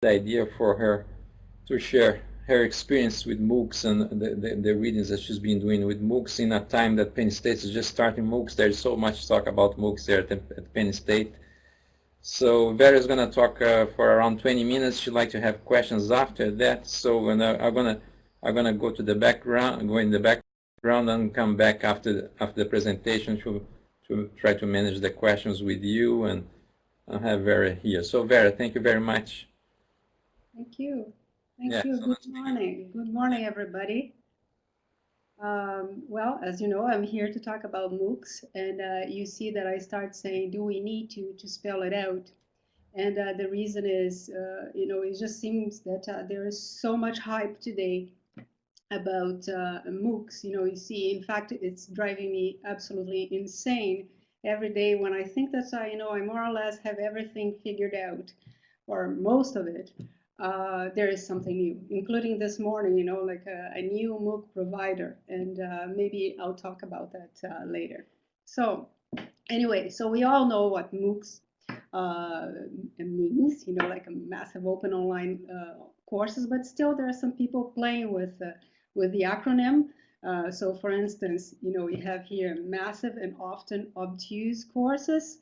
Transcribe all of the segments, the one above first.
the idea for her to share her experience with MOOCs and the, the, the, readings that she's been doing with MOOCs in a time that Penn State is just starting MOOCs. There's so much talk about MOOCs there at, at Penn State. So Vera is going to talk uh, for around 20 minutes. She'd like to have questions after that. So I'm going to I'm going to go to the background, go in the background and come back after the, after the presentation to, to try to manage the questions with you and I have Vera here. So Vera, thank you very much. Thank you. Thank yeah, you. So Good morning. Good morning, everybody. Um, well, as you know, I'm here to talk about MOOCs, and uh, you see that I start saying, do we need to, to spell it out? And uh, the reason is, uh, you know, it just seems that uh, there is so much hype today about uh, MOOCs. You know, you see, in fact, it's driving me absolutely insane every day when I think that, I, you know, I more or less have everything figured out, or most of it uh, there is something new, including this morning, you know, like a, a new MOOC provider. And uh, maybe I'll talk about that uh, later. So anyway, so we all know what MOOCs uh, means, you know, like a massive open online uh, courses, but still there are some people playing with, with the acronym. so for instance, you know, we have here massive and often obtuse courses.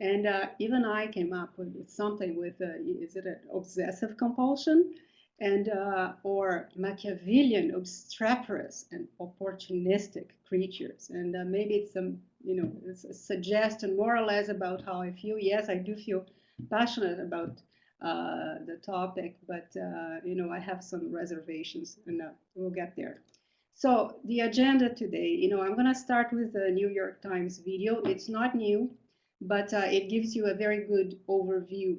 And uh, even I came up with something with, uh, is it an obsessive compulsion? And, uh, or Machiavellian, obstreperous and opportunistic creatures. And uh, maybe it's some, you know, it's a suggestion more or less about how I feel. Yes, I do feel passionate about uh, the topic, but, uh, you know, I have some reservations and we'll get there. So the agenda today, you know, I'm going to start with the New York Times video. It's not new but uh, it gives you a very good overview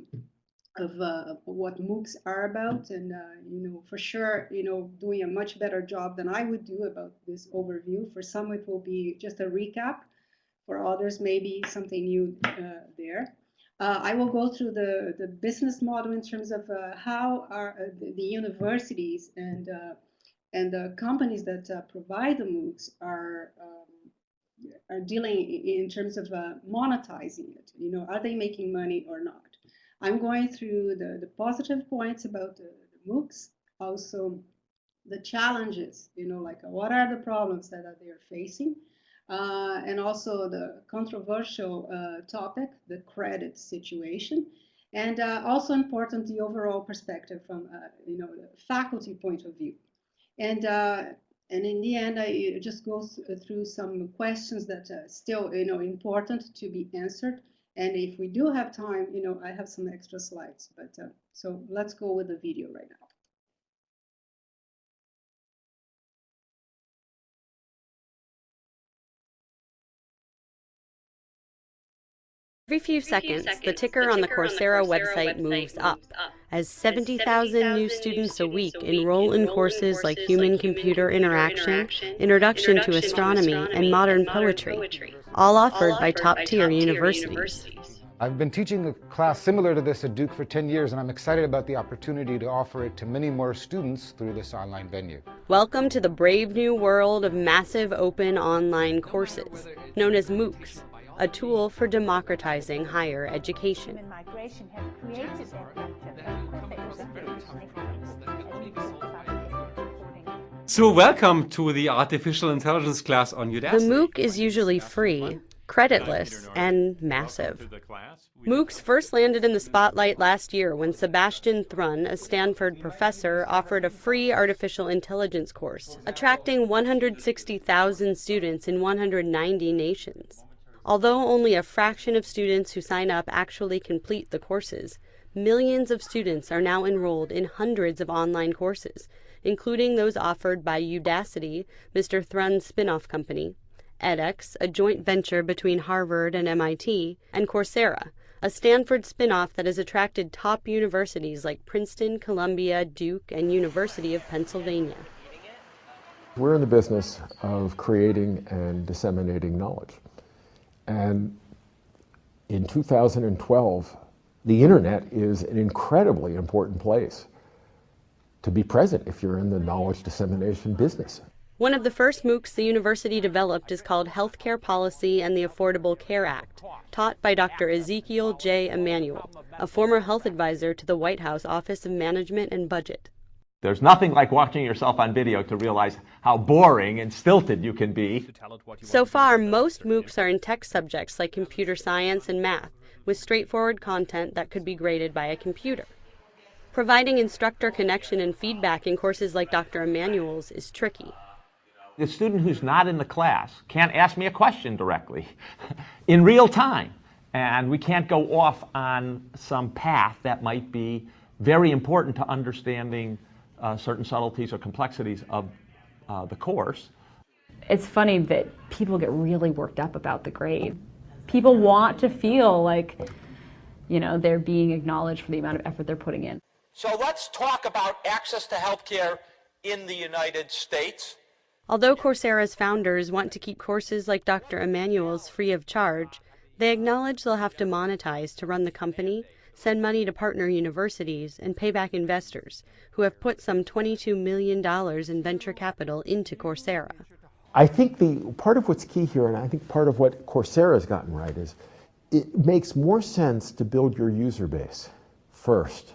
of uh, what MOOCs are about. And uh, you know for sure you know doing a much better job than I would do about this overview. For some it will be just a recap. For others maybe something new uh, there. Uh, I will go through the the business model in terms of uh, how are the, the, universities and and the companies that provide the MOOCs are um, are dealing in terms of uh, monetizing it. You know, are they making money or not? I'm going through the, the positive points about the, the MOOCs, also the challenges, you know, like uh, what are the problems that are they're facing, uh, and also the controversial uh, topic, the credit situation, and uh, also important the overall perspective from, uh, you know, the faculty point of view. And and in the end, I just go through some questions that are still, you know, important to be answered. And if we do have time, you know, I have some extra slides. But uh, so let's go with the video right now. Every few seconds, the ticker on the Coursera website moves up as 70,000 new students a week enroll in courses like Human Computer Interaction, Introduction to Astronomy, and Modern Poetry, all offered by top tier universities. I've been teaching a class similar to this at Duke for 10 years, and I'm excited about the opportunity to offer it to many more students through this online venue. Welcome to the brave new world of massive open online courses, known as MOOCs a tool for democratizing higher education. So welcome to the Artificial Intelligence class on Udacity. The MOOC is usually free, creditless, and massive. MOOCs first landed in the spotlight last year when Sebastian Thrun, a Stanford professor, offered a free artificial intelligence course, attracting 160,000 students in 190 nations. Although only a fraction of students who sign up actually complete the courses, millions of students are now enrolled in hundreds of online courses, including those offered by Udacity, Mr. Thrun's spin-off company, edX, a joint venture between Harvard and MIT, and Coursera, a Stanford spin-off that has attracted top universities like Princeton, Columbia, Duke, and University of Pennsylvania. We're in the business of creating and disseminating knowledge. And in 2012, the internet is an incredibly important place to be present if you're in the knowledge dissemination business. One of the first MOOCs the university developed is called Healthcare Policy and the Affordable Care Act, taught by Dr. Ezekiel J. Emanuel, a former health advisor to the White House Office of Management and Budget. There's nothing like watching yourself on video to realize how boring and stilted you can be. So far, most MOOCs are in tech subjects like computer science and math, with straightforward content that could be graded by a computer. Providing instructor connection and feedback in courses like Dr. Emanuel's is tricky. The student who's not in the class can't ask me a question directly in real time. And we can't go off on some path that might be very important to understanding uh, certain subtleties or complexities of uh, the course. It's funny that people get really worked up about the grade. People want to feel like, you know, they're being acknowledged for the amount of effort they're putting in. So let's talk about access to healthcare in the United States. Although Coursera's founders want to keep courses like Dr. Emanuel's free of charge, they acknowledge they'll have to monetize to run the company, send money to partner universities, and pay back investors, who have put some $22 million in venture capital into Coursera. I think the part of what's key here, and I think part of what Coursera has gotten right, is it makes more sense to build your user base first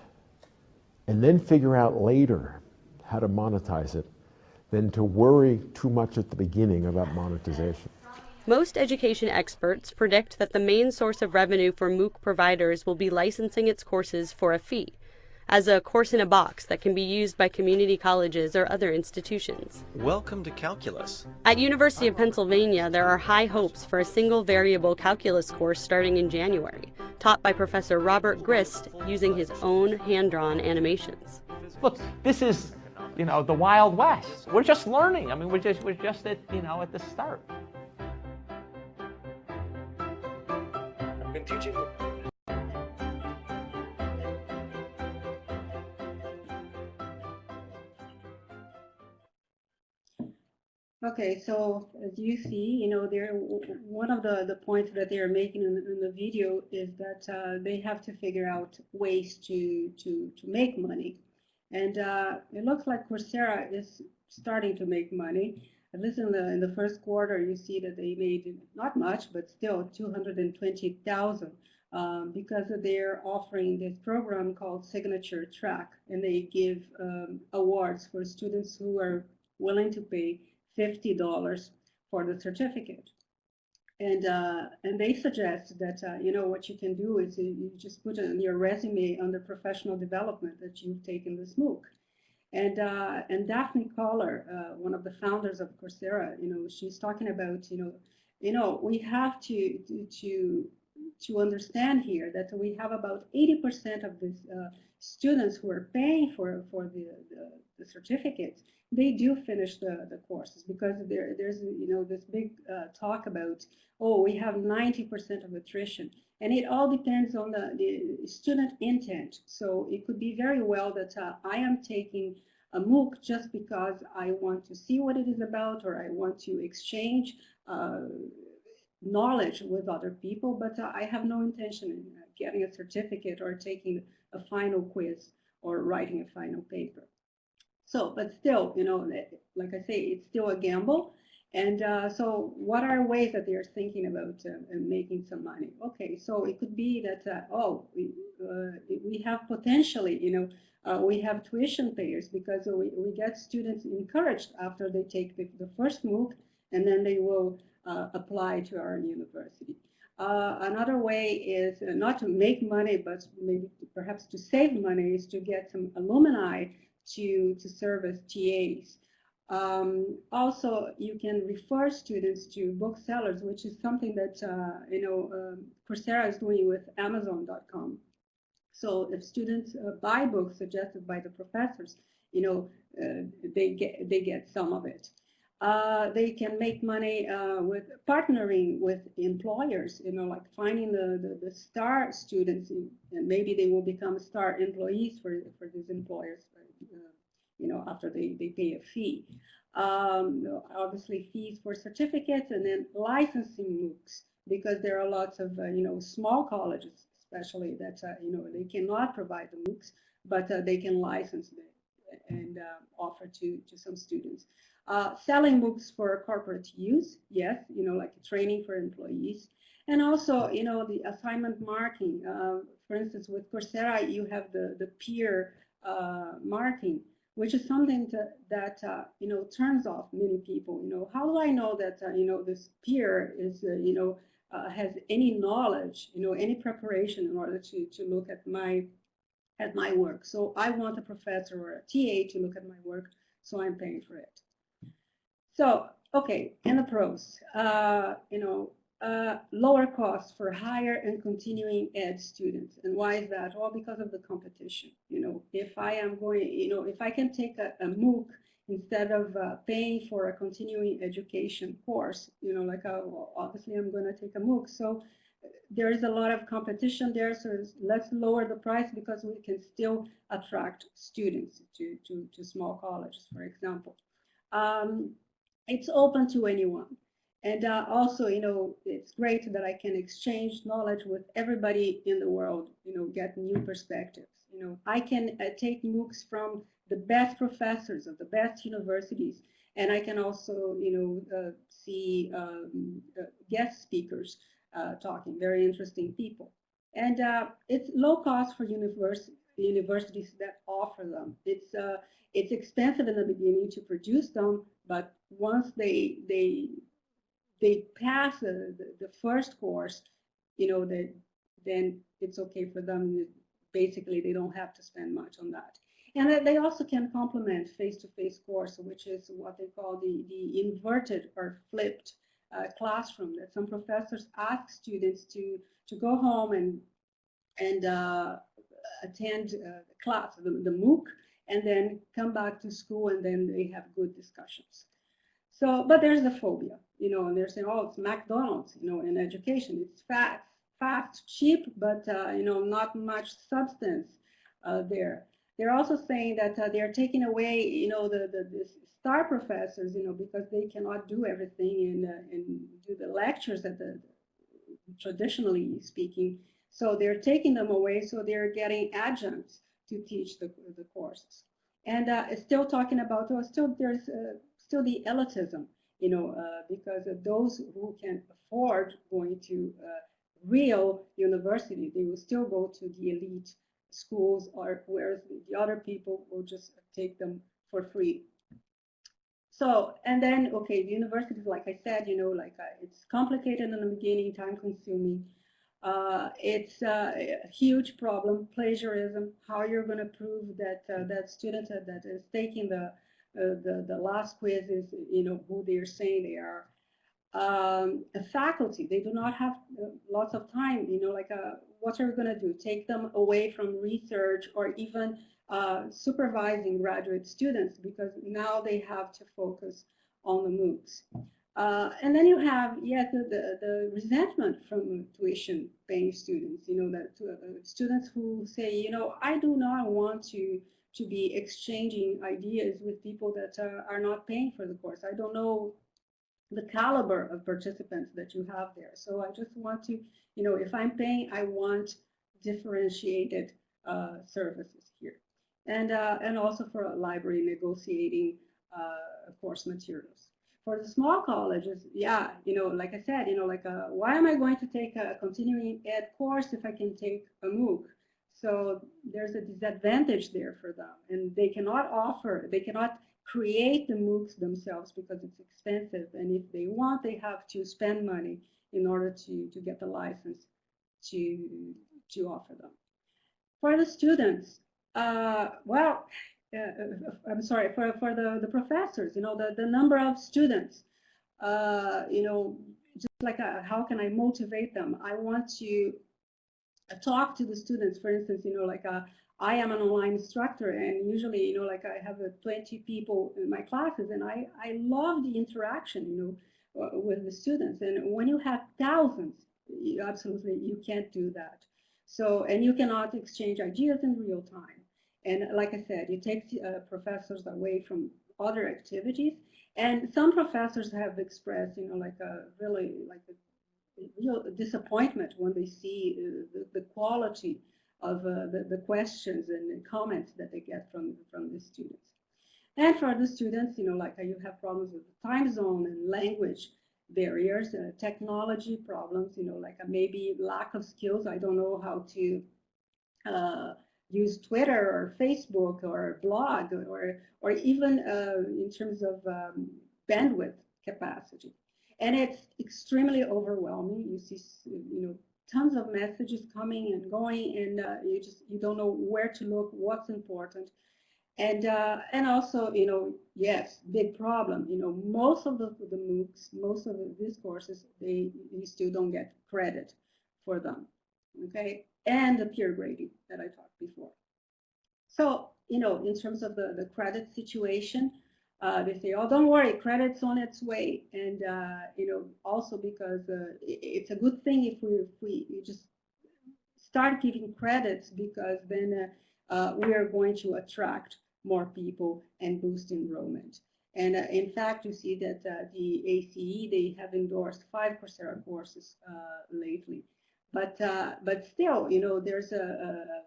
and then figure out later how to monetize it than to worry too much at the beginning about monetization. Most education experts predict that the main source of revenue for MOOC providers will be licensing its courses for a fee, as a course in a box that can be used by community colleges or other institutions. Welcome to Calculus. At University of Pennsylvania, there are high hopes for a single variable calculus course starting in January, taught by Professor Robert Ghrist using his own hand-drawn animations. Look, this is you know, the Wild West. We're just learning. I mean, we're just, we're just at, you know, at the start. Been teaching Okay, so as you see, you know, there one of the the points that they are making in the, in the video is that uh, they have to figure out ways to to to make money, and uh, it looks like Coursera is starting to make money. At least in the in the first quarter, you see that they made not much, but still 220,000 um, because they're offering this program called Signature Track, and they give um, awards for students who are willing to pay $50 for the certificate. And, uh, and they suggest that, uh, you know, what you can do is you just put in your resume under professional development that you've taken this MOOC. And, uh, and Daphne Koller, uh, one of the founders of Coursera, you know, she's talking about, you know, you know, we have to, to, to understand here that we have about 80% of this uh, students who are paying for, for the, the, the certificates they do finish the, the courses because there, there's you know this big uh, talk about oh we have 90% of attrition. And it all depends on the, the student intent. So it could be very well that uh, I am taking a MOOC just because I want to see what it is about or I want to exchange uh, knowledge with other people but uh, I have no intention in getting a certificate or taking a final quiz or writing a final paper. So, but still, you know, like I say, it's still a gamble. And uh, so what are ways that they're thinking about uh, making some money? Okay, so it could be that, uh, oh, we, uh, we have potentially, you know, uh, we have tuition payers because we, we get students encouraged after they take the, the first MOOC and then they will uh, apply to our university. Another way is not to make money, but maybe perhaps to save money is to get some alumni to, to serve as TAs. Um, also, you can refer students to booksellers, which is something that, uh, you know, um, Coursera is doing with Amazon.com. So if students uh, buy books suggested by the professors, you know, uh, they get they get some of it. Uh, they can make money uh, with partnering with employers, you know, like finding the, the, the star students, and maybe they will become star employees for, for these employers you know, after they, they pay a fee. Um, obviously fees for certificates and then licensing MOOCs because there are lots of, uh, you know, small colleges especially that, uh, you know, they cannot provide the MOOCs, but uh, they can license them. and uh, offer to, to some students. Uh, selling books for corporate use, yes, you know, like training for employees. And also, you know, the assignment marking. Uh, for instance, with Coursera, you have the, the peer uh, marking, which is something to, that, uh, you know, turns off many people. You know, how do I know that, uh, you know, this peer is, uh, you know, has any knowledge, you know, any preparation in order to, to look at my, at my work. So I want a professor or a TA to look at my work, so I'm paying for it. So, okay, and the pros, uh, you know, uh, lower costs for higher and continuing ed students. And why is that? Well, because of the competition. You know, if I am going, you know, if I can take a, a MOOC instead of uh, paying for a continuing education course, you know, like uh, obviously I'm going to take a MOOC. So there is a lot of competition there. So let's lower the price because we can still attract students to, to, to small colleges, for example. Um, it's open to anyone. And uh, also, you know, it's great that I can exchange knowledge with everybody in the world, you know, get new perspectives. You know, I can uh, take MOOCs from the best professors of the best universities, and I can also, you know, uh, see um, uh, guest speakers uh, talking, very interesting people. And uh, it's low cost for univers universities that offer them. It's it's expensive in the beginning to produce them, but once they they they pass the, the, first course, you know, that then it's okay for them. Basically, they don't have to spend much on that. And they also can complement face-to-face -face course, which is what they call the, the inverted or flipped uh, classroom that some professors ask students to, to go home and, and uh, attend uh, class, the, the MOOC, and then come back to school and then they have good discussions. So, but there's the phobia, you know, and they're saying, oh, it's McDonald's, you know, in education. It's fast, fast, cheap, but, uh, you know, not much substance uh, there. They're also saying that uh, they're taking away, you know, the, the, the, star professors, you know, because they cannot do everything and, uh, and do the lectures that the, traditionally speaking. So they're taking them away, so they're getting adjuncts to teach the, the courses. And uh, still talking about, well, still there's uh, still the elitism, you know, uh, because those who can afford going to uh, real university, they will still go to the elite schools, or whereas the other people will just take them for free. So, and then, okay, the universities, like I said, you know, like uh, it's complicated in the beginning, time consuming. Uh, it's uh, a huge problem, plagiarism, how you're going to prove that that student that is taking the the, the last quiz is, you know, who they're saying they are. Um, faculty, they do not have uh, lots of time, you know, like uh, what are we going to do? Take them away from research or even uh, supervising graduate students because now they have to focus on the MOOCs. Uh, and then you have, yes, the, the, the, resentment from tuition paying students, you know, that uh, students who say, you know, I do not want to to be exchanging ideas with people that uh, are not paying for the course. I don't know the caliber of participants that you have there. So I just want to, you know, if I'm paying, I want differentiated uh, services here. And, uh, and also for a library negotiating uh, course materials. For the small colleges, yeah, you know, like I said, you know, like, uh, why am I going to take a continuing ed course if I can take a MOOC? So there's a disadvantage there for them. And they cannot offer, they cannot create the MOOCs themselves because it's expensive. And if they want, they have to spend money in order to, to get the license to, to offer them. For the students, uh, well, uh, I'm sorry, for, for the, the professors, you know, the, the number of students, uh, you know, just like a, uh, how can I motivate them? I want to talk to the students, for instance, you know, like a, uh, I am an online instructor and usually, you know, like I have uh, 20 people in my classes and I, I love the interaction, you know, uh, with the students. And when you have thousands, you, absolutely, you can't do that. So, and you cannot exchange ideas in real time. And like I said, it takes uh, professors away from other activities. And some professors have expressed, you know, like a really like a real disappointment when they see uh, the, the, quality of uh, the, the questions and comments that they get from, from the students. And for the students, you know, like uh, you have problems with the time zone and language barriers, uh, technology problems, you know, like maybe lack of skills. I don't know how to uh, use Twitter or Facebook or blog or, or even uh, in terms of um, bandwidth capacity. And it's extremely overwhelming. You see, you know, tons of messages coming and going and uh, you just, you don't know where to look, what's important. And, uh, and also, you know, yes, big problem. You know, most of the, the MOOCs, most of the, these courses, they, you still don't get credit for them. Okay, and the peer grading that I talked before. So, you know, in terms of the, the credit situation, uh, they say, oh, don't worry, credit's on its way. And, uh, you know, also because uh, it's a good thing if we, if we just start giving credits because then uh, uh, we are going to attract more people and boost enrollment. And uh, in fact, you see that the ACE, they have endorsed five Coursera courses lately. But, but still, you know, there's a, a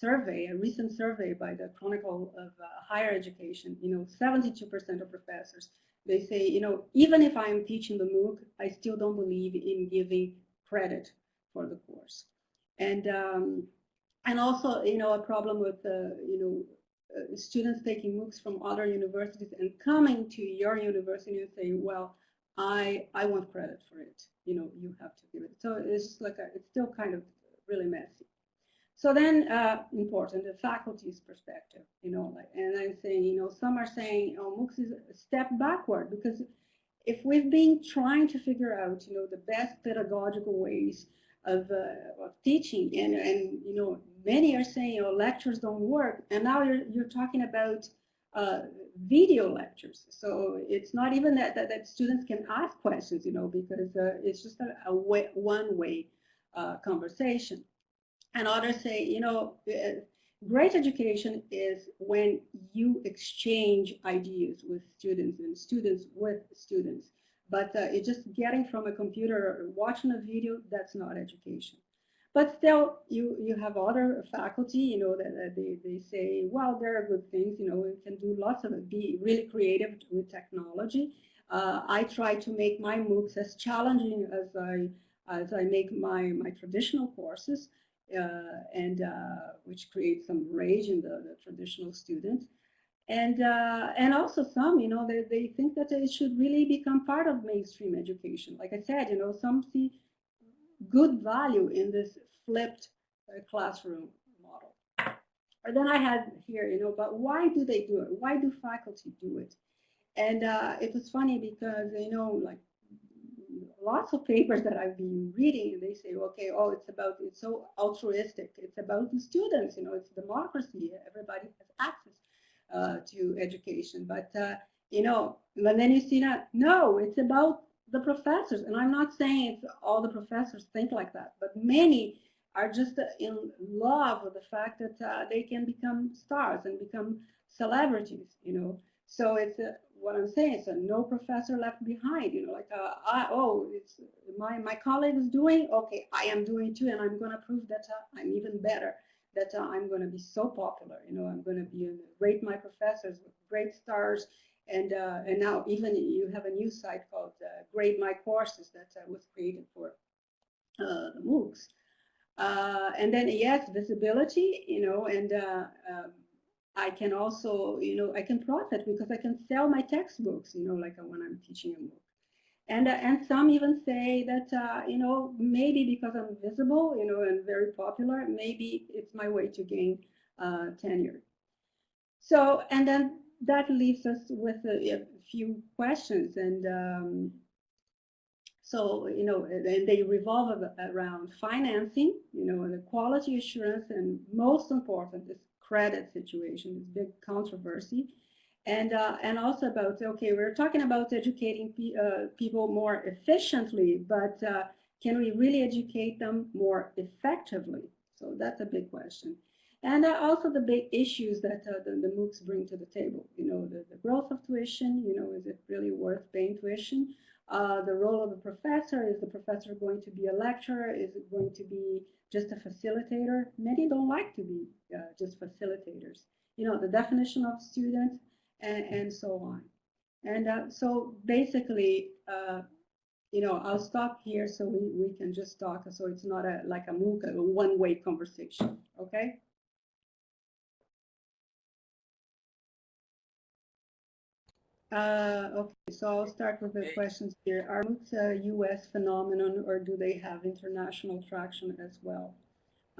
survey, a recent survey by the Chronicle of uh, Higher Education, you know, 72% of professors, they say, you know, even if I am teaching the MOOC, I still don't believe in giving credit for the course. And, um, and also, you know, a problem with, uh, you know, uh, students taking MOOCs from other universities and coming to your university and say, well, I, I want credit for it. You know, you have to give it. So it's like a, it's still kind of really messy. So then, uh, important, the faculty's perspective, you know, like, and I'm saying, you know, some are saying, oh, MOOCs is a step backward because if we've been trying to figure out, you know, the best pedagogical ways of, uh, of teaching, and, and, you know, many are saying, know, lectures don't work, and now you're, you're talking about uh, video lectures. So it's not even that, that, that, students can ask questions, you know, because uh, it's just a, a way, one-way uh, conversation. And others say, you know, uh, great education is when you exchange ideas with students and students with students. But uh, it's just getting from a computer or watching a video, that's not education. But still, you, you have other faculty, you know, that, that they, they say, well, there are good things, you know, we can do lots of it, be really creative with technology. Uh, I try to make my MOOCs as challenging as I, as I make my, my traditional courses. Uh, and uh, which creates some rage in the, the traditional students. And, uh, and also some, you know, they, they think that it should really become part of mainstream education. Like I said, you know, some see good value in this flipped classroom model. And then I had here, you know, but why do they do it? Why do faculty do it? And uh, it was funny because, you know, like lots of papers that I've been reading, and they say, okay, oh, it's about, it's so altruistic. It's about the students, you know, it's democracy. Everybody has access uh, to education. But, uh, you know, and then you see that, no, it's about the professors. And I'm not saying it's all the professors think like that, but many are just in love with the fact that uh, they can become stars and become celebrities, you know. So it's a, what I'm saying is that no professor left behind. You know, like uh, I, oh, it's my my colleague is doing okay. I am doing too, and I'm going to prove that uh, I'm even better. That uh, I'm going to be so popular. You know, I'm going to be rate my professors great stars. And uh, and now even you have a new site called uh, Grade My Courses that uh, was created for the MOOCs. and then yes, visibility. You know, and um, I can also, you know, I can profit because I can sell my textbooks, you know, like uh, when I'm teaching a MOOC. And, uh, and some even say that, uh, you know, maybe because I'm visible, you know, and very popular, maybe it's my way to gain uh, tenure. So, and then that leaves us with a, a few questions. And um, so, you know, and they revolve around financing, you know, and the quality assurance, and most important is credit situation, this big controversy. And, uh, and also about, okay, we're talking about educating pe uh, people more efficiently, but uh, can we really educate them more effectively? So that's a big question. And uh, also the big issues that uh, the, the MOOCs bring to the table. You know, the, the growth of tuition, you know, is it really worth paying tuition? Uh, the role of the professor. Is the professor going to be a lecturer? Is it going to be just a facilitator? Many don't like to be uh, just facilitators. You know, the definition of student and, and so on. And uh, so basically, uh, you know, I'll stop here so we, we can just talk so it's not a like a MOOC, a one-way conversation, okay? Uh, okay, so I'll start with the questions here. Are MOOCs a U.S. phenomenon or do they have international traction as well?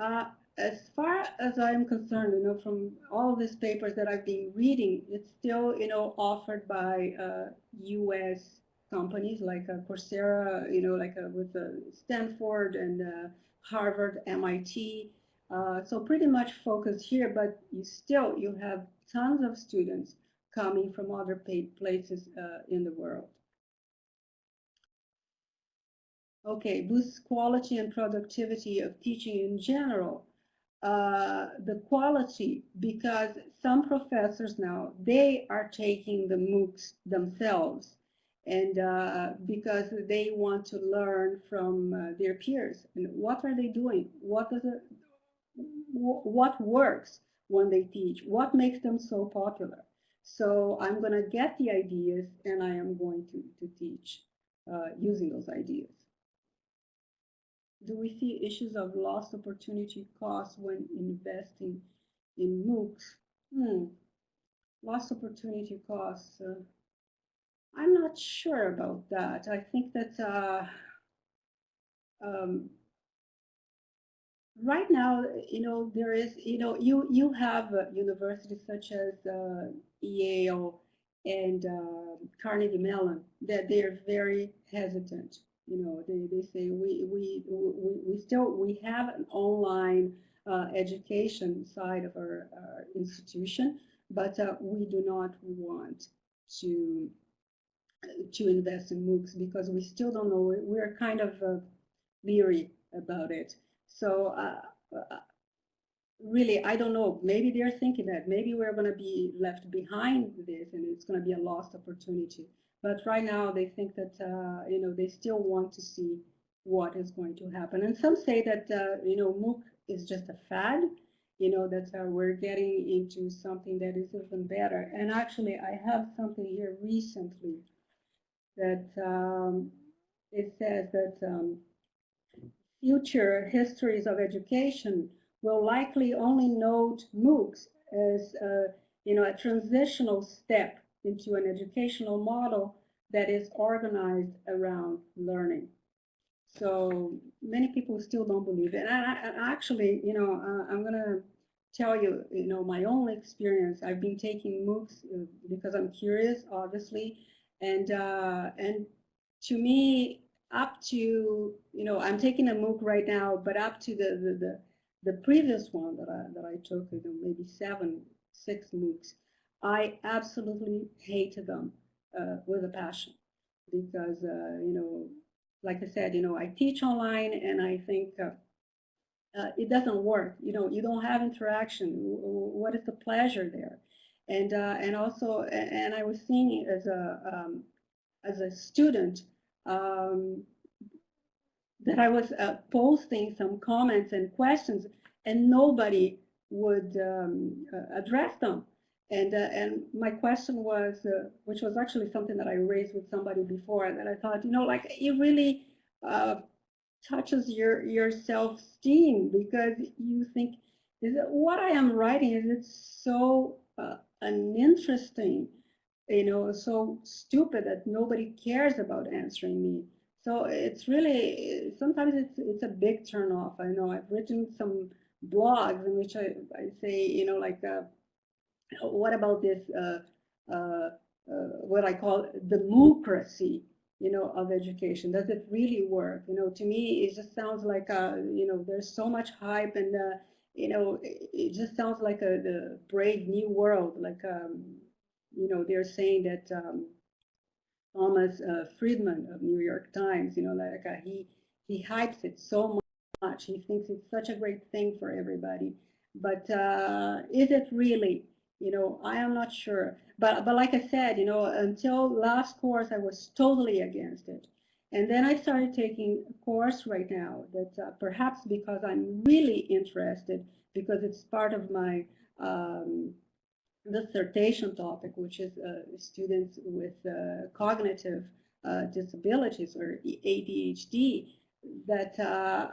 Uh, as far as I'm concerned, you know, from all these papers that I've been reading, it's still, you know, offered by uh, U.S. companies like uh, Coursera, you know, like uh, with uh, Stanford and uh, Harvard, MIT. Uh, so pretty much focused here, but you still, you have tons of students coming from other places in the world. Okay, boosts quality and productivity of teaching in general. Uh, the quality because some professors now they are taking the MOOCs themselves. And uh, because they want to learn from uh, their peers. And what are they doing? What does it what works when they teach? What makes them so popular so I'm going to get the ideas and I am going to, to teach uh, using those ideas do we see issues of lost opportunity costs when investing in MOOCs? Hmm. Lost opportunity costs. Uh, I'm not sure about that. I think that uh, um, right now, you know, there is, you know, you you have uh, universities such as uh, Yale and uh, Carnegie Mellon that they are very hesitant you know, they, they say we, we, we, we still, we have an online uh, education side of our, our institution, but uh, we do not want to to invest in MOOCs because we still don't know. We're kind of uh, leery about it. So uh, uh, really, I don't know. Maybe they're thinking that maybe we're going to be left behind this and it's going to be a lost opportunity. But right now they think that, uh, you know, they still want to see what is going to happen. And some say that, uh, you know, MOOC is just a fad, you know, that uh, we're getting into something that is even better. And actually, I have something here recently that um, it says that um, future histories of education will likely only note MOOCs as, uh, you know, a transitional step into an educational model that is organized around learning. So many people still don't believe it. And I, I actually, you know, uh, I'm going to tell you, you know, my own experience. I've been taking MOOCs uh, because I'm curious, obviously. And, uh, and to me, up to, you know, I'm taking a MOOC right now, but up to the, the, the, the previous one that I, that I took, you know, maybe seven, six MOOCs, I absolutely hated them uh, with a passion because, uh, you know, like I said, you know, I teach online and I think uh, uh, it doesn't work. You know, you don't have interaction. What is the pleasure there? And uh, and also, and I was seeing as a um, as a student um, that I was uh, posting some comments and questions, and nobody would um, uh, address them. And, uh, and my question was, uh, which was actually something that I raised with somebody before, that I thought, you know, like it really uh, touches your, your self-esteem because you think, is it, what I am writing, is it so uh, uninteresting, you know, so stupid that nobody cares about answering me. So it's really, sometimes it's, it's a big turnoff. I know I've written some blogs in which I, I say, you know, like, uh, what about this, uh, uh, uh, what I call the democracy, you know, of education? Does it really work? You know, to me, it just sounds like, you know, there's so much hype and, you know, it just sounds like a the brave new world. Like, um, you know, they're saying that um, Thomas uh, Friedman of New York Times, you know, like uh, he he hypes it so much. He thinks it's such a great thing for everybody. But uh, is it really? You know, I am not sure. But, but like I said, you know, until last course, I was totally against it. And then I started taking a course right now that uh, perhaps because I'm really interested, because it's part of my um, dissertation topic, which is uh, students with uh, cognitive uh, disabilities or ADHD, that, uh,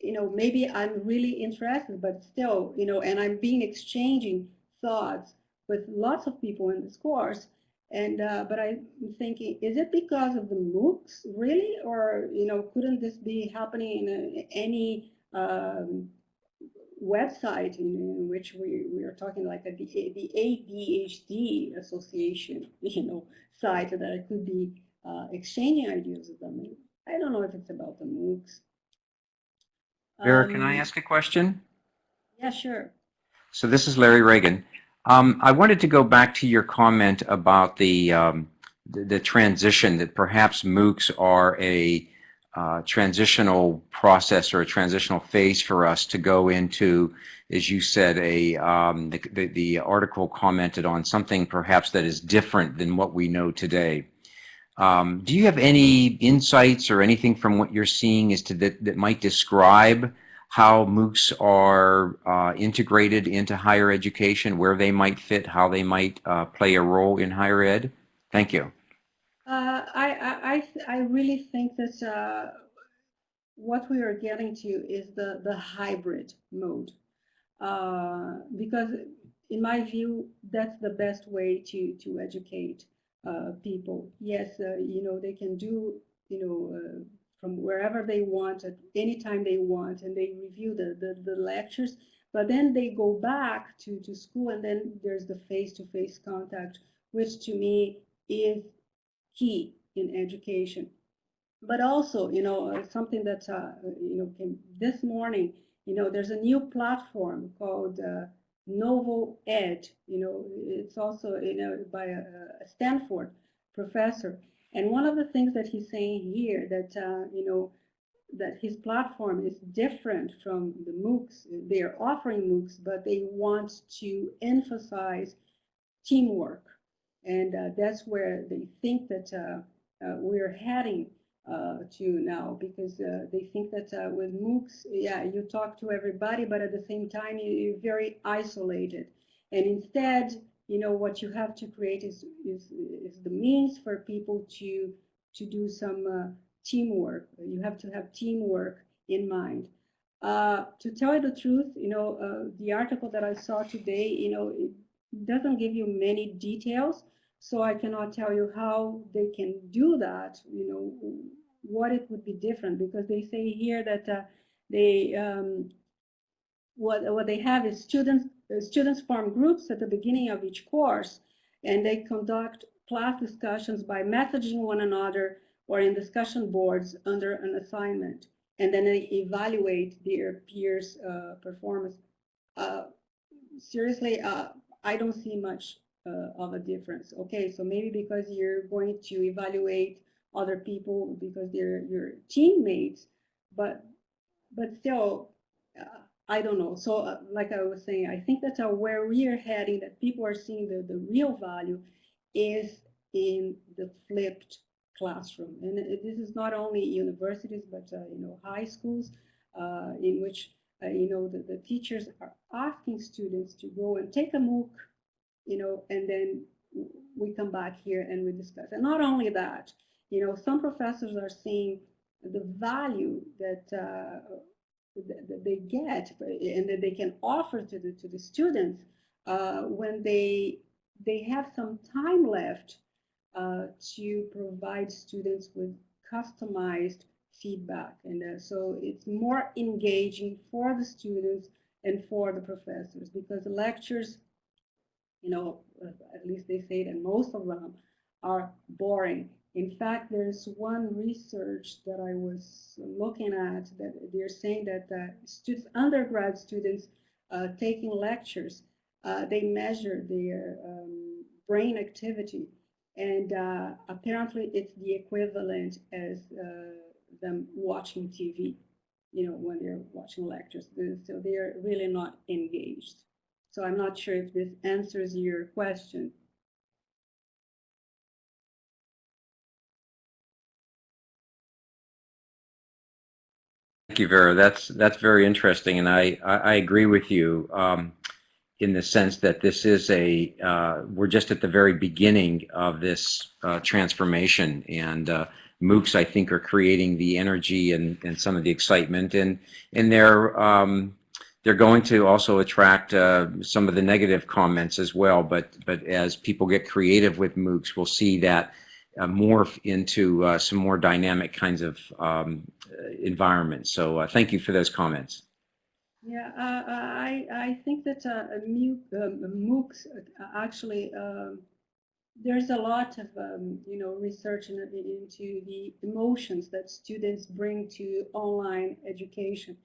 you know, maybe I'm really interested, but still, you know, and I'm being exchanging thoughts with lots of people in this course. And uh, but I'm thinking, is it because of the MOOCs really, or you know, couldn't this be happening in any um, website in, in, which we, we are talking like a, the, the ADHD Association, you know, site that I could be uh, exchanging ideas with them. I don't know if it's about the MOOCs. Vera, um, can I um, ask a question? Yeah, sure. So this is Larry Reagan. Um, I wanted to go back to your comment about the, um, the, the, transition, that perhaps MOOCs are a uh, transitional process or a transitional phase for us to go into, as you said, a um, the, the, the, article commented on something perhaps that is different than what we know today. Um, do you have any insights or anything from what you're seeing as to that, that might describe how MOOCs are uh, integrated into higher education, where they might fit, how they might uh, play a role in higher ed? Thank you. Uh, I, I, I really think that uh, what we are getting to is the, the hybrid mode. Uh, because in my view, that's the best way to, to educate uh, people. Yes, you know, they can do, you know, from wherever they want at any time they want and they review the, the, the lectures but then they go back to, to school and then there's the face-to-face -face contact which to me is key in education but also you know uh, something that uh, you know came this morning you know there's a new platform called uh, NovoEd you know it's also you know by a, a Stanford professor and one of the things that he's saying here that, uh, you know, that his platform is different from the MOOCs. They are offering MOOCs, but they want to emphasize teamwork. And uh, that's where they think that uh, uh we're heading uh, to now because they think that with MOOCs, yeah, you talk to everybody, but at the same time, you're very isolated. And instead, you know, what you have to create is, is, is the means for people to, to do some teamwork. You have to have teamwork in mind. Uh, to tell you the truth, you know, uh, the article that I saw today, you know, it doesn't give you many details, so I cannot tell you how they can do that, you know, what it would be different, because they say here that uh, they, um, what, what they have is students the students form groups at the beginning of each course, and they conduct class discussions by messaging one another or in discussion boards under an assignment. And then they evaluate their peers' uh, performance. Uh, seriously, uh, I don't see much uh, of a difference. Okay, so maybe because you're going to evaluate other people because they're your teammates, but but still, uh, I don't know. So uh, like I was saying, I think that's where we are heading, that people are seeing the, the real value is in the flipped classroom. And this is not only universities, but, uh, you know, high schools uh, in which, uh, you know, the, the teachers are asking students to go and take a MOOC, you know, and then we come back here and we discuss. And not only that, you know, some professors are seeing the value that uh, that they get and that they can offer to the to the students uh, when they they have some time left uh, to provide students with customized feedback and uh, so it's more engaging for the students and for the professors because the lectures you know at least they say that most of them are boring in fact, there's one research that I was looking at that they're saying that uh, students, undergrad students uh, taking lectures, uh, they measure their um, brain activity. And uh, apparently it's the equivalent as uh, them watching TV, you know, when they're watching lectures. So they're really not engaged. So I'm not sure if this answers your question. Thank you, Vera. That's that's very interesting, and I I, I agree with you um, in the sense that this is a uh, we're just at the very beginning of this uh, transformation, and uh, MOOCs I think are creating the energy and and some of the excitement, and and they're um, they're going to also attract uh, some of the negative comments as well. But but as people get creative with MOOCs, we'll see that uh, morph into uh, some more dynamic kinds of um, environments. So uh, thank you for those comments. Yeah, uh, I, I think that uh, MOOC, MOOCs actually, there's a lot of, um, you know, research in, into the emotions that students bring to online education.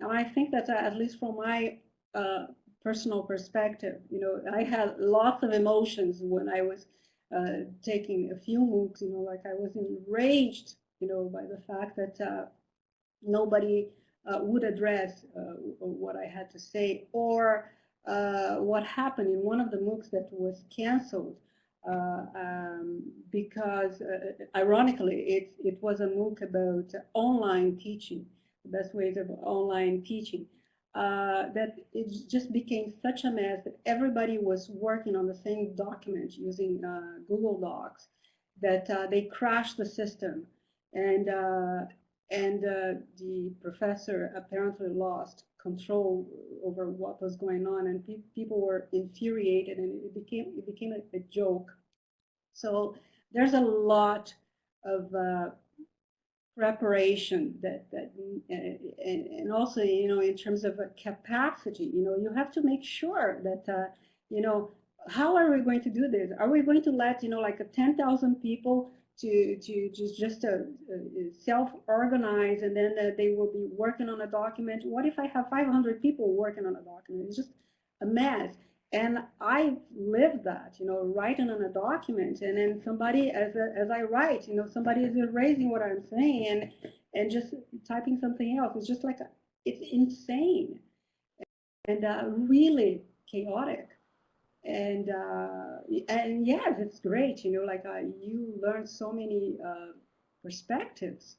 And I think that at least from my personal perspective, you know, I had lots of emotions when I was uh, taking a few MOOCs, you know, like I was enraged, you know, by the fact that uh, nobody uh, would address uh, what I had to say or uh, what happened in one of the MOOCs that was canceled uh, um, because ironically it, it was a MOOC about online teaching, best ways of online teaching uh, that it just became such a mess that everybody was working on the same document using uh, Google Docs that uh, they crashed the system. And uh, and uh, the professor apparently lost control over what was going on and pe people were infuriated and it became it became a, a joke. So there's a lot of preparation that that and, and also you know in terms of a capacity you know you have to make sure that uh, you know how are we going to do this? Are we going to let you know like a 10,000 people to to just just uh, self-organize and then uh, they will be working on a document? What if i have 500 people working on a document? It's just a mess and I live that, you know, writing on a document, and then somebody, as a, as I write, you know, somebody is erasing what I'm saying and and just typing something else. It's just like a, it's insane and uh, really chaotic. And uh, and yes, it's great, you know, like uh, you learn so many uh, perspectives.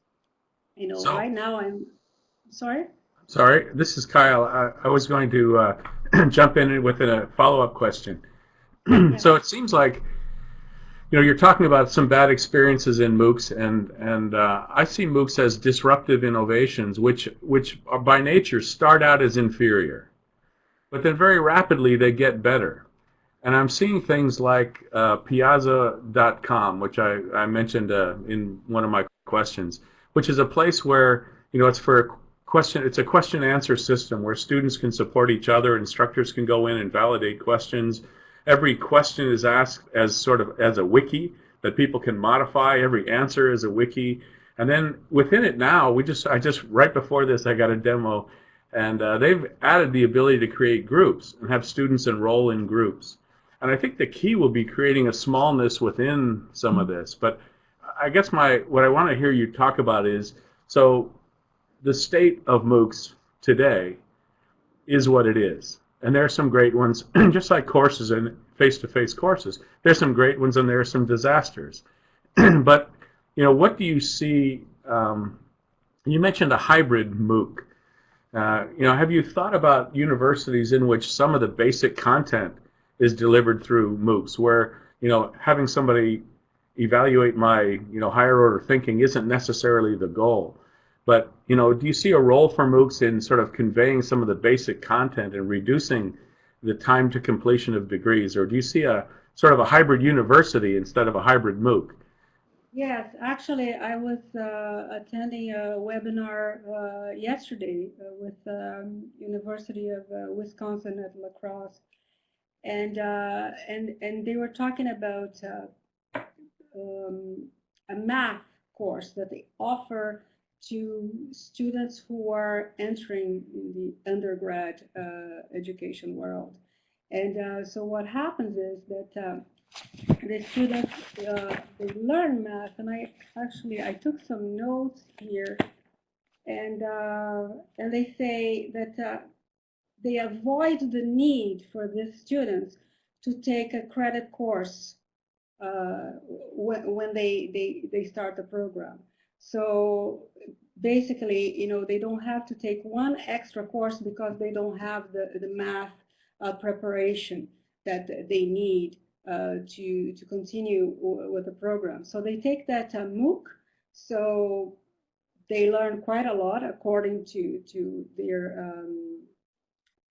You know, so, right now I'm sorry. Sorry, this is Kyle. I, I was going to uh, jump in with a follow-up question. so it seems like you know you're talking about some bad experiences in MOOCs, and and uh, I see MOOCs as disruptive innovations, which which are by nature start out as inferior, but then very rapidly they get better. And I'm seeing things like uh, Piazza.com, which I, I mentioned uh, in one of my questions, which is a place where you know it's for question it's a question answer system where students can support each other instructors can go in and validate questions. Every question is asked as sort of as a wiki that people can modify. Every answer is a wiki. And then within it now we just i just right before this i got a demo and uh, they've added the ability to create groups and have students enroll in groups. And i think the key will be creating a smallness within some of this. But i guess my what i want to hear you talk about is so the state of MOOCs today is what it is. And there are some great ones, just like courses and face-to-face -face courses. There's some great ones and there are some disasters. but, you know, what do you see? Um, you mentioned a hybrid MOOC. Uh, you know, have you thought about universities in which some of the basic content is delivered through MOOCs, where, you know, having somebody evaluate my, you know, higher order thinking isn't necessarily the goal. But you know, do you see a role for MOOCs in sort of conveying some of the basic content and reducing the time to completion of degrees, or do you see a sort of a hybrid university instead of a hybrid MOOC? Yes, actually, I was uh, attending a webinar uh, yesterday uh, with um, University of uh, Wisconsin at La Crosse, and uh, and and they were talking about uh, um, a math course that they offer to students who are entering in the undergrad uh, education world. And uh, so what happens is that uh, the students, uh, learn math, and I actually, I took some notes here, and, uh, and they say that uh, they avoid the need for the students to take a credit course when, when they, they, they start the program. So basically, you know, they don't have to take one extra course because they don't have the, the math uh, preparation that they need uh, to, to continue with the program. So they take that uh, MOOC, so they learn quite a lot according to, to their um,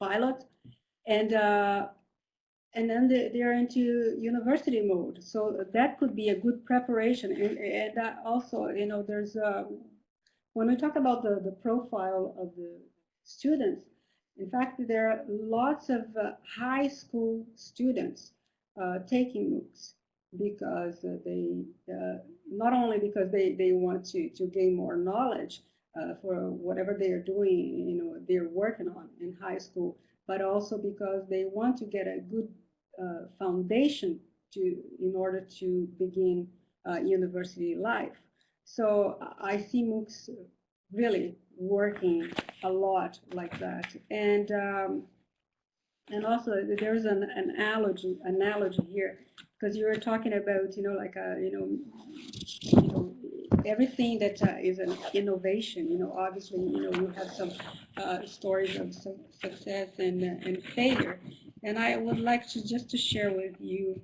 pilot. And uh, and then they, they're into university mode. So that could be a good preparation. And, and that also, you know, there's, a, when we talk about the, the profile of the students, in fact, there are lots of uh, high school students uh, taking MOOCs because uh, they, uh, not only because they, they want to, to gain more knowledge uh, for whatever they are doing, you know, they're working on in high school, but also because they want to get a good uh, foundation to in order to begin uh, university life. So I see MOOCs really working a lot like that. And um, and also there's an, an analogy analogy here because you were talking about you know like a you know you know everything that uh, is an innovation, you know, obviously, you know, you have some uh, stories of su success and, uh, and failure. And I would like to just to share with you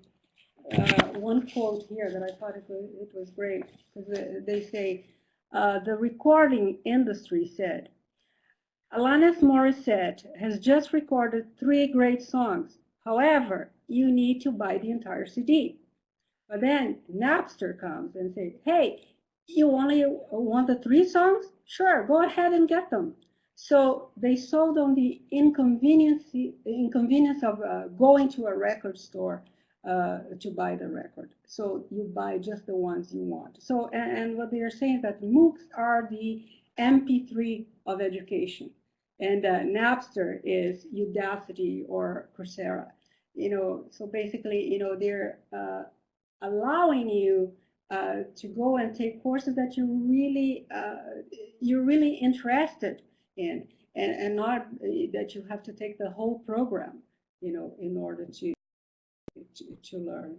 uh, one quote here that I thought it was, it was great because they say, uh, the recording industry said, Alanis Morissette has just recorded three great songs. However, you need to buy the entire CD. But then Napster comes and says, hey, you only want the three songs? Sure, go ahead and get them. So they sold on the inconvenience, the inconvenience of uh, going to a record store uh, to buy the record. So you buy just the ones you want. So, and, and what they are saying is that MOOCs are the MP3 of education. And uh, Napster is Udacity or Coursera. You know, so basically, you know, they're uh, allowing you uh, to go and take courses that you really uh, you're really interested in, and and not uh, that you have to take the whole program, you know, in order to to, to learn.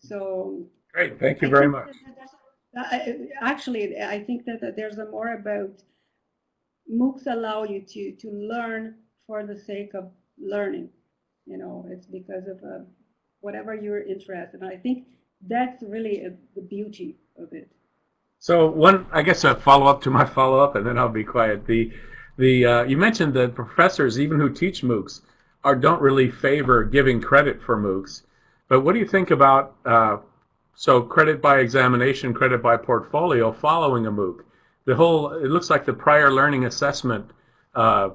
So great, thank you very much. That, actually, I think that, that there's a more about MOOCs allow you to to learn for the sake of learning. You know, it's because of uh, whatever you're interested. in. I think that's really a, the beauty of it. So one, I guess a follow-up to my follow-up, and then I'll be quiet. The, the uh, you mentioned that professors, even who teach MOOCs, are don't really favor giving credit for MOOCs. But what do you think about uh, so credit by examination, credit by portfolio following a MOOC? The whole it looks like the prior learning assessment uh,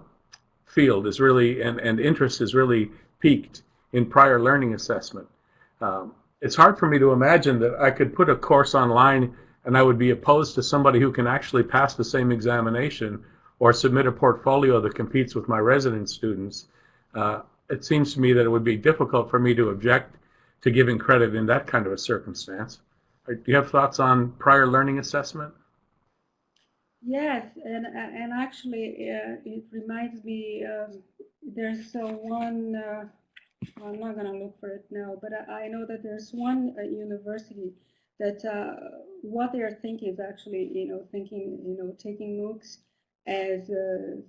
field is really and and interest is really peaked in prior learning assessment. Um, it's hard for me to imagine that I could put a course online and I would be opposed to somebody who can actually pass the same examination or submit a portfolio that competes with my resident students. Uh, it seems to me that it would be difficult for me to object to giving credit in that kind of a circumstance. Do you have thoughts on prior learning assessment? Yes, and and actually, uh, it reminds me. Um, there's uh, one uh, I'm not going to look for it now, but I, I know that there's one university that uh, what they are thinking is actually, you know, thinking, you know, taking MOOCs as, uh,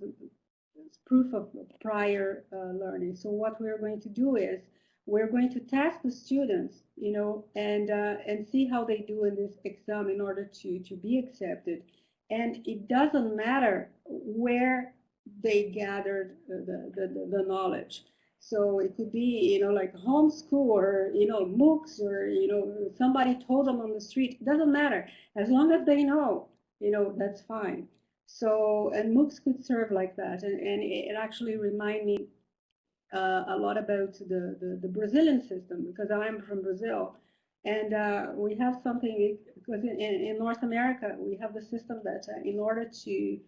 proof of prior uh, learning. So what we're going to do is we're going to test the students, you know, and uh, and see how they do in this exam in order to to be accepted. And it doesn't matter where they gathered the, the, the, the knowledge. So it could be, you know, like homeschool or, you know, MOOCs or, you know, somebody told them on the street. Doesn't matter. As long as they know, you know, that's fine. So, and MOOCs could serve like that. And, and it actually reminded me uh, a lot about the, the, the, Brazilian system because I'm from Brazil. And uh, we have something, because in, in, North America, we have the system that uh, in order to,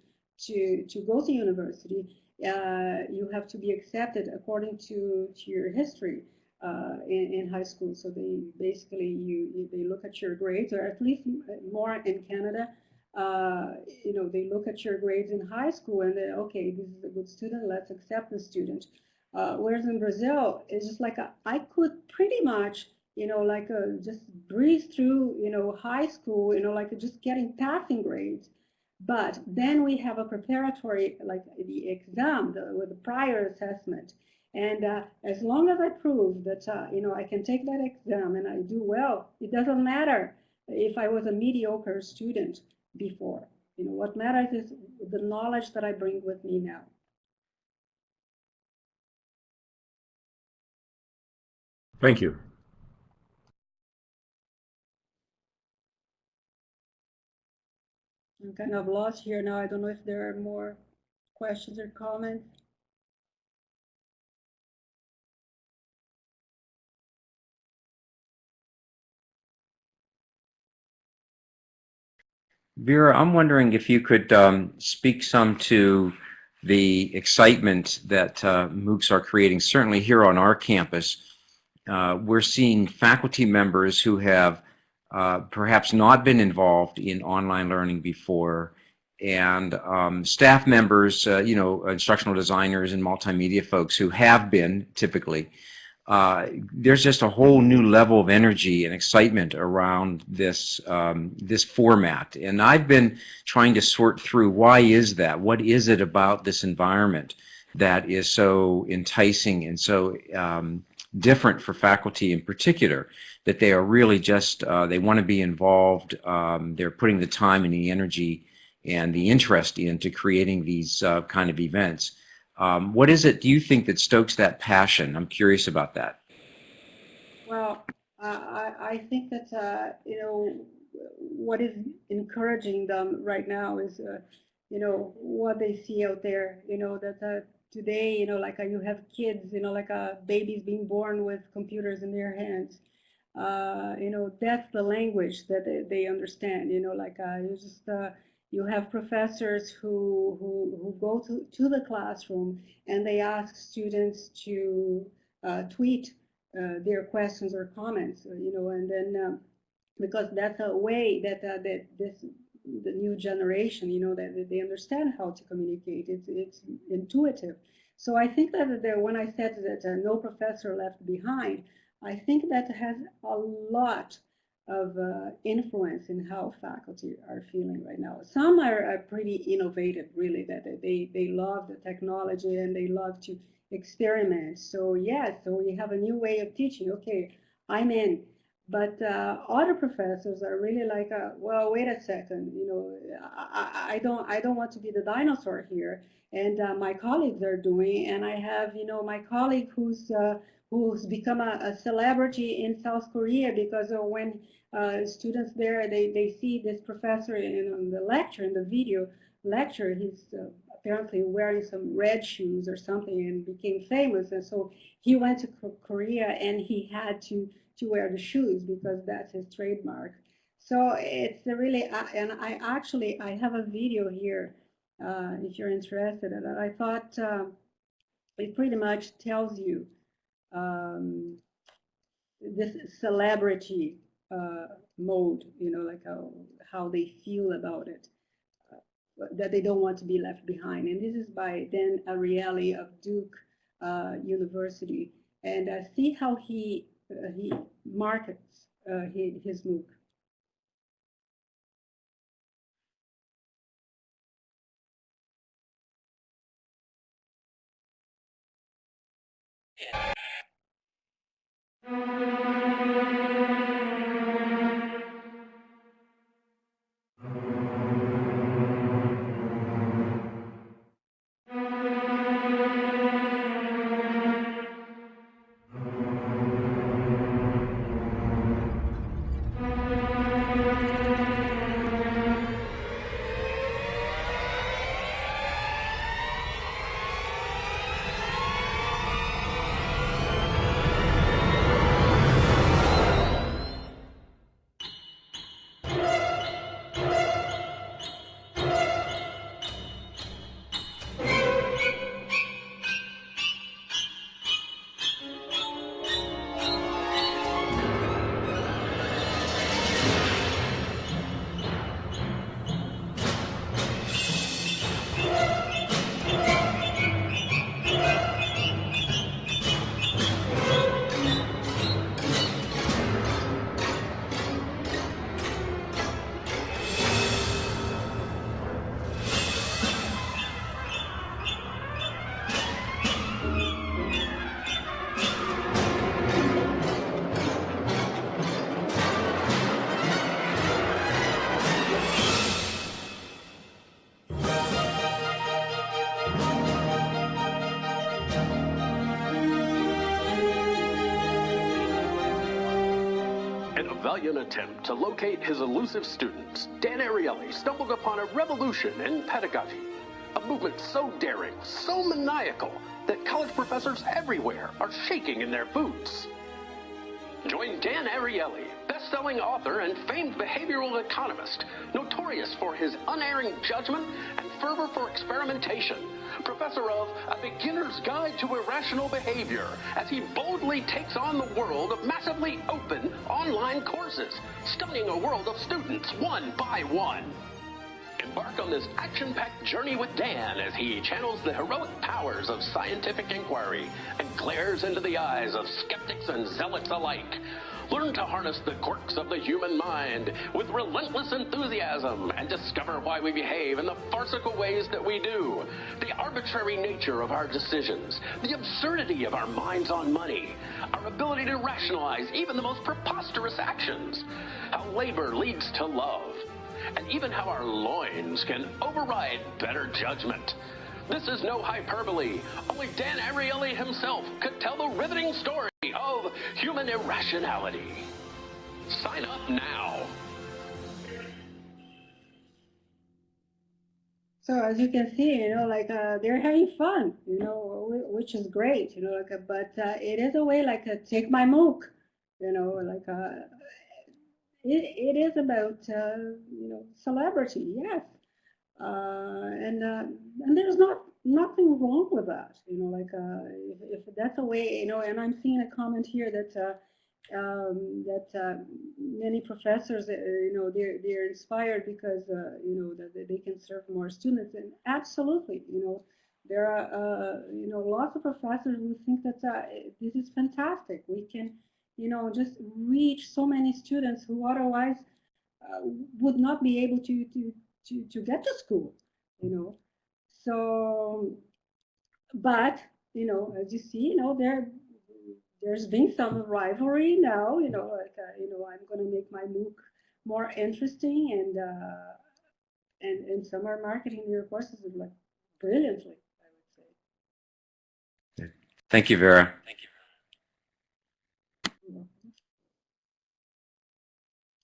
to, to go to university, you have to be accepted according to, to your history uh, in, in high school. So they basically, you, you, they look at your grades, or at least more in Canada, uh, you know, they look at your grades in high school and then, okay, this is a good student, let's accept the student. Uh, whereas in Brazil, it's just like a, I could pretty much, you know, like a, uh, just breeze through, you know, high school, you know, like just getting passing grades. But then we have a preparatory, like the exam the, with the prior assessment. And uh, as long as I prove that, uh, you know, I can take that exam and I do well, it doesn't matter if I was a mediocre student before. You know, what matters is the knowledge that I bring with me now. Thank you. I'm kind of lost here now. I don't know if there are more questions or comments. Vera, I'm wondering if you could um, speak some to the excitement that uh, MOOCs are creating, certainly here on our campus. Uh, we're seeing faculty members who have uh, perhaps not been involved in online learning before and um, staff members, uh, you know, instructional designers and multimedia folks who have been typically uh, there's just a whole new level of energy and excitement around this um, this format. And I've been trying to sort through why is that? What is it about this environment that is so enticing and so um, different for faculty in particular that they are really just uh, they want to be involved. Um, they're putting the time and the energy and the interest into creating these uh, kind of events. Um, what is it do you think that stokes that passion? I'm curious about that. Well, I, I think that, uh, you know, what is encouraging them right now is, uh, you know, what they see out there, you know, that uh, today, you know, like you have kids, you know, like uh, babies being born with computers in their hands. Uh, you know, that's the language that they, understand, you know, like you just, you have professors who, who, who go to, to the classroom and they ask students to uh, tweet uh, their questions or comments, uh, you know, and then um, because that's a way that, uh, that this the new generation, you know, that, they understand how to communicate. It's, it's intuitive. So I think that there, when I said that uh, no professor left behind, I think that has a lot of uh, influence in how faculty are feeling right now. Some are, are, pretty innovative, really, that they, they love the technology and they love to experiment. So yes, so we have a new way of teaching. Okay, I'm in. But uh, other professors are really like, uh, well, wait a second, you know, I, I, don't, I don't want to be the dinosaur here. And uh, my colleagues are doing, and I have, you know, my colleague who's uh, who's become a, a, celebrity in South Korea because when uh, students there, they, they see this professor in, in the lecture, in the video lecture, he's uh, apparently wearing some red shoes or something and became famous. And so he went to Korea and he had to, to wear the shoes because that's his trademark. So it's really, uh, and I actually, I have a video here uh, if you're interested in it. I thought um, it pretty much tells you um, this celebrity uh, mode, you know, like how, how they feel about it, uh, that they don't want to be left behind. And this is by Dan Ariely of Duke uh, University. And uh, see how he, uh, uh, he markets uh, his, his MOOC. Yeah. To locate his elusive students, Dan Ariely stumbled upon a revolution in pedagogy. A movement so daring, so maniacal, that college professors everywhere are shaking in their boots. Join Dan Ariely, best-selling author and famed behavioral economist, notorious for his unerring judgment and fervor for experimentation, professor of A Beginner's Guide to Irrational Behavior, as he boldly takes on the world of massively open online courses, stunning a world of students one by one. Embark on this action-packed journey with Dan as he channels the heroic powers of scientific inquiry and glares into the eyes of skeptics and zealots alike. Learn to harness the quirks of the human mind with relentless enthusiasm and discover why we behave in the farcical ways that we do, the arbitrary nature of our decisions, the absurdity of our minds on money, our ability to rationalize even the most preposterous actions, how labor leads to love, and even how our loins can override better judgment. This is no hyperbole. Only Dan Ariely himself could tell the riveting story of human irrationality. Sign up now. So as you can see, you know, like uh, they're having fun, you know, which is great, you know, like, uh, but uh, it is a way like uh, take my MOOC, you know, like uh, it, it is about, you know, celebrity, yes. Uh, and uh, and there's not nothing wrong with that, you know, like uh, if, if that's a way, you know, and I'm seeing a comment here that uh, um, that uh, many professors, you know, they're they're inspired because you know that they can serve more students, and absolutely, you know, there are you know lots of professors who think that this is fantastic. We can you know, just reach so many students who otherwise would not be able to, to, to, to get to school, you know. So, but, you know, as you see, you know, there, there's been some rivalry now, you know, like, uh, you know, I'm going to make my MOOC more interesting and, uh, and, and some are marketing their courses like brilliantly, I would say. Thank you, Vera. Thank you.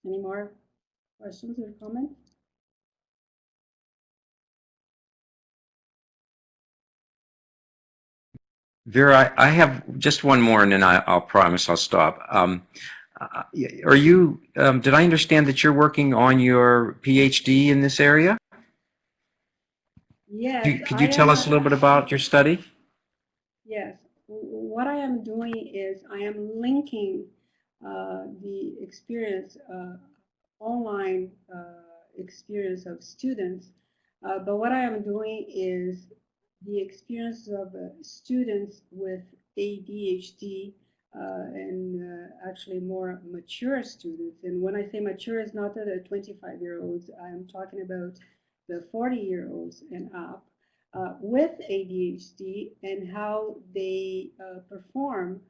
Any more questions or comments? Vera, I have just one more, and then I, will promise I'll stop. Um, uh, are you? Um, did I understand that you're working on your PhD in this area? Yes. Could you, could you tell us a little bit about your study? Yes. What I am doing is I am linking uh, the experience, uh, online uh, experience of students. but what I am doing is the experience of students with ADHD uh, and uh, actually more mature students. And when I say mature, it's not the 25 year olds, I'm talking about the 40 year olds and up uh, with ADHD and how they perform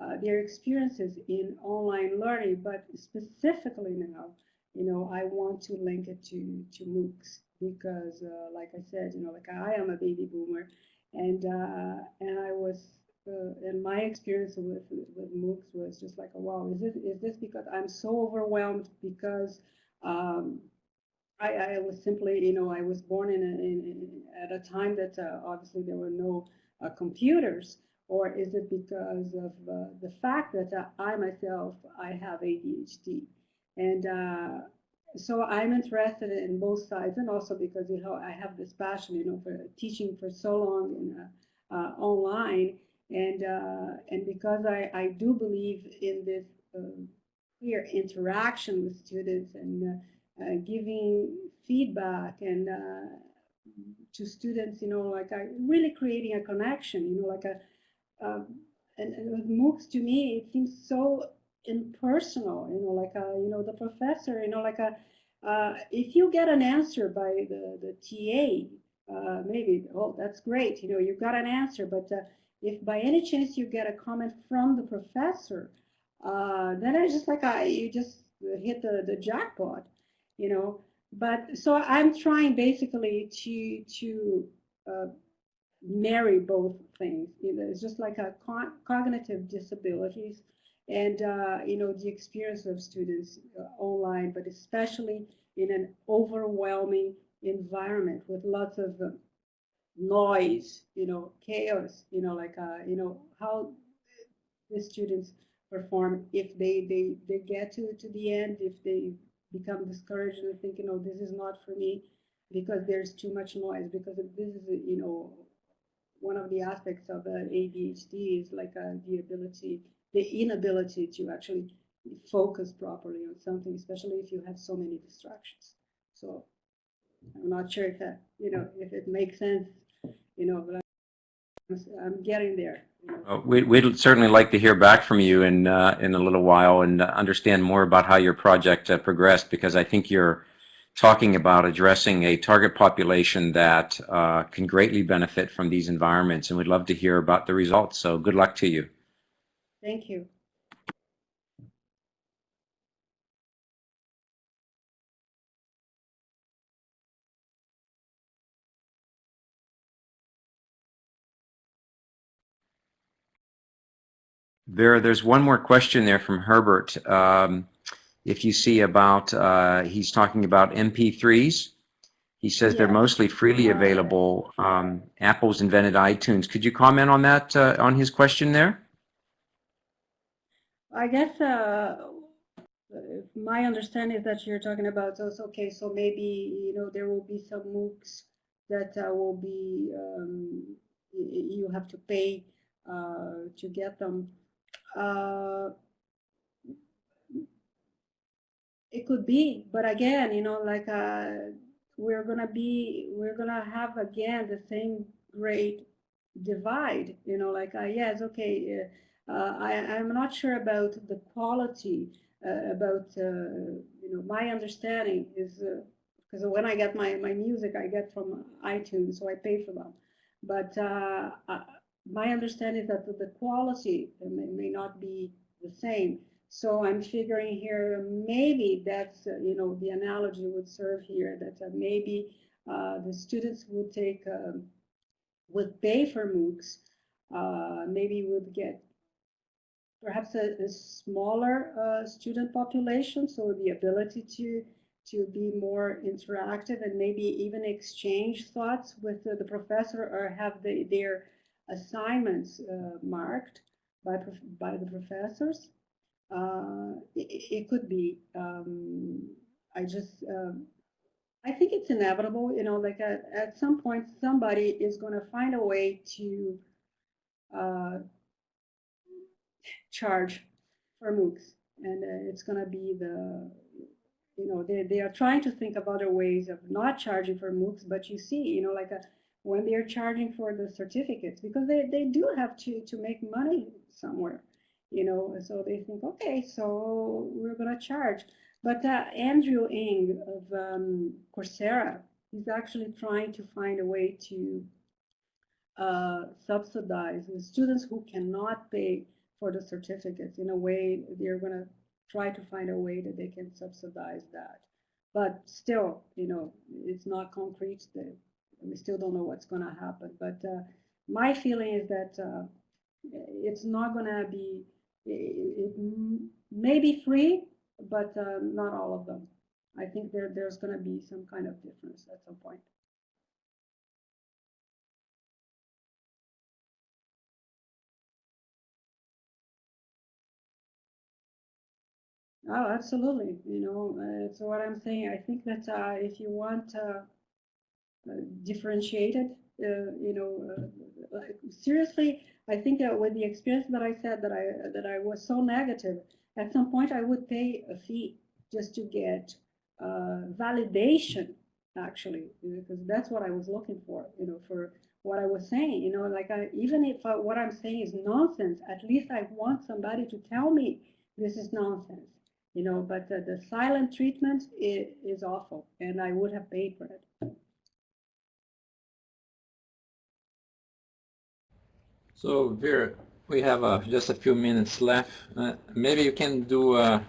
uh, their experiences in online learning, but specifically now, you know, I want to link it to, to MOOCs because, uh, like I said, you know, like I am a baby boomer and, uh, and I was, uh, and my experience with, with MOOCs was just like, wow, is this, is this because I'm so overwhelmed because um, I, I was simply, you know, I was born in, a, in, in at a time that uh, obviously there were no uh, computers or is it because of uh, the fact that uh, I myself, I have ADHD? And uh, so I'm interested in both sides and also because you know, I have this passion, you know, for teaching for so long in, uh, uh, online. And, uh, and because I, I do believe in this clear interaction with students and giving feedback and to students, you know, like I really creating a connection, you know, like a um, and, and with MOOCs to me it seems so impersonal you know like a, you know the professor you know like a uh, if you get an answer by the the TA uh, maybe oh that's great you know you got an answer but uh, if by any chance you get a comment from the professor uh, then it's just like I, you just hit the the jackpot you know but so I'm trying basically to to uh, marry both things. You know, it's just like a cognitive disabilities and uh, you know the experience of students uh, online, but especially in an overwhelming environment with lots of uh, noise, you know, chaos, you know, like uh, you know how the students perform if they they they get to to the end, if they become discouraged and think, you know, this is not for me because there's too much noise. Because this is, you know, one of the aspects of uh, ADHD is like uh, the ability the inability to actually focus properly on something, especially if you have so many distractions. So I'm not sure if that, you know, if it makes sense, you know, but I'm, I'm getting there. Know. Uh, we, would certainly like to hear back from you in uh, in a little while and understand more about how your project uh, progressed because I think you're talking about addressing a target population that uh, can greatly benefit from these environments and we'd love to hear about the results. So good luck to you. Thank you. Vera, there's one more question there from Herbert. Um, if you see about, uh, he's talking about MP3s. He says yeah. they're mostly freely available. Um, Apple's invented iTunes. Could you comment on that, uh, on his question there? I guess uh, my understanding is that you're talking about those. Okay, so maybe you know there will be some MOOCs that uh, will be um, you have to pay uh, to get them. Uh, it could be, but again, you know, like uh, we're gonna be, we're gonna have again the same great divide. You know, like uh, yes, okay I, am not sure about the quality, uh, about, uh, you know, my understanding is, because when I get my, my music, I get from iTunes, so I pay for them. But my understanding is that the quality may, may not be the same. So I'm figuring here, maybe that's, uh, you know, the analogy would serve here, that uh, maybe uh, the students would take, um, would pay for MOOCs, maybe would get perhaps a, a smaller uh, student population, so the ability to to be more interactive and maybe even exchange thoughts with the, the professor or have the, their assignments uh, marked by, by the professors. Uh, it, it, could be. Um, I just, um, I think it's inevitable, you know, like at, at some point somebody is going to find a way to uh, charge for MOOCs. And uh, it's going to be the, you know, they, they are trying to think of other ways of not charging for MOOCs, but you see, you know, like a, uh, when they're charging for the certificates, because they, they do have to, to make money somewhere, you know, so they think, okay, so we're going to charge. But uh, Andrew Ng of um, Coursera, he's actually trying to find a way to uh, subsidize the students who cannot pay for the certificates. In a way, they're going to try to find a way that they can subsidize that. But still, you know, it's not concrete. We still don't know what's going to happen. But uh, my feeling is that uh, it's not going to be, it, it, may be free, but uh, not all of them. I think there, there's going to be some kind of difference at some point. Oh, absolutely. You know, uh, so what I'm saying, I think that uh, if you want uh, uh differentiated, uh, you know, uh, seriously, I think that with the experience that I said that I that I was so negative, at some point I would pay a fee just to get validation, actually, because that's what I was looking for. You know, for what I was saying. You know, like I, even if what I'm saying is nonsense, at least I want somebody to tell me this is nonsense you know, but uh, the silent treatment is, is awful, and I would have paid for it. So Vera, we have uh, just a few minutes left. Uh, maybe you can do uh,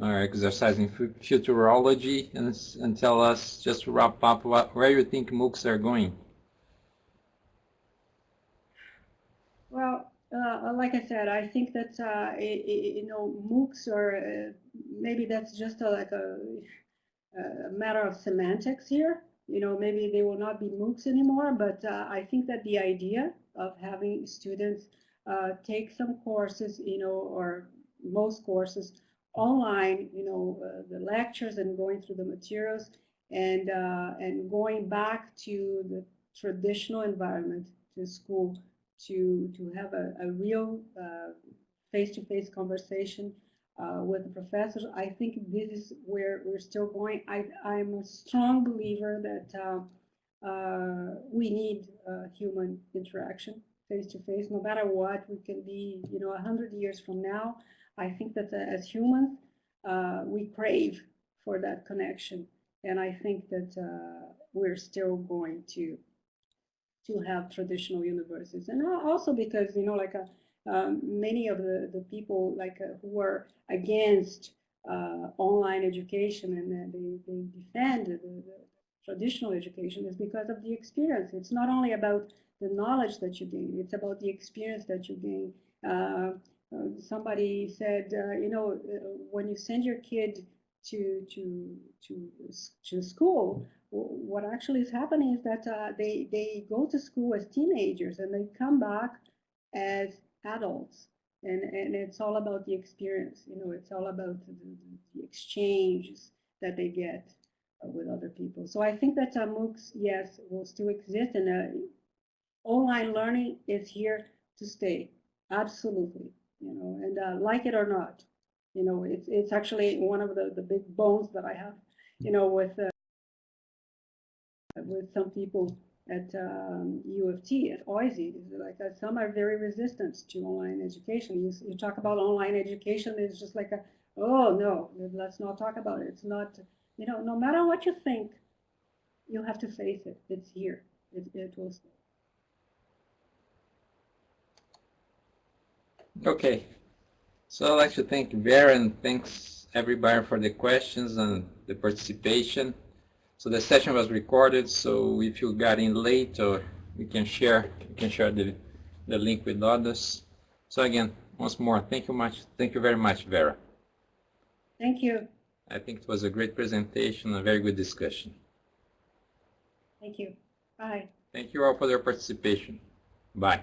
our exercise in futurology and, and tell us, just to wrap up, what, where you think MOOCs are going. Well, uh, like I said, I think that uh, you know MOOCs are uh, maybe that's just a, like a, a, matter of semantics here. You know, maybe they will not be MOOCs anymore, but uh, I think that the idea of having students uh, take some courses, you know, or most courses online, you know, uh, the lectures and going through the materials and and going back to the traditional environment to school to to have a, a real uh, face-to-face -face conversation uh, with the professors. I think this is where we're still going. I, I'm a strong believer that uh, uh we need uh, human interaction face-to-face, -face. no matter what. We can be, you know, a hundred years from now. I think that uh, as humans, we crave for that connection, and I think that we're still going to to have traditional universities. And also because, you know, like a, uh, um, many of the, the people like uh, who are against uh, online education and they, they defend the, the, traditional education is because of the experience. It's not only about the knowledge that you gain, it's about the experience that you gain. Uh, uh somebody said, uh, you know, when you send your kid to, to, to, to school, what actually is happening is that uh, they, they go to school as teenagers and they come back as adults. And, and it's all about the experience, you know, it's all about the, the exchanges that they get uh, with other people. So I think that uh, MOOCs, yes, will still exist and uh, online learning is here to stay, absolutely, you know, and uh, like it or not, you know, it's, it's actually one of the, the big bones that I have, you know, with uh, with some people at um, U of T, at OISE, like uh, some are very resistant to online education. You, you talk about online education, it's just like a, oh no, let's not talk about it. It's not, you know, no matter what you think, you have to face it. It's here. It, it will stay. Okay. So I'd like to thank Vera and thanks everybody for the questions and the participation. So the session was recorded, so if you got in late, or we can share, we can share the, the link with others. So again, once more, thank you much, thank you very much, Vera. Thank you. I think it was a great presentation, a very good discussion. Thank you. Bye. Thank you all for your participation. Bye.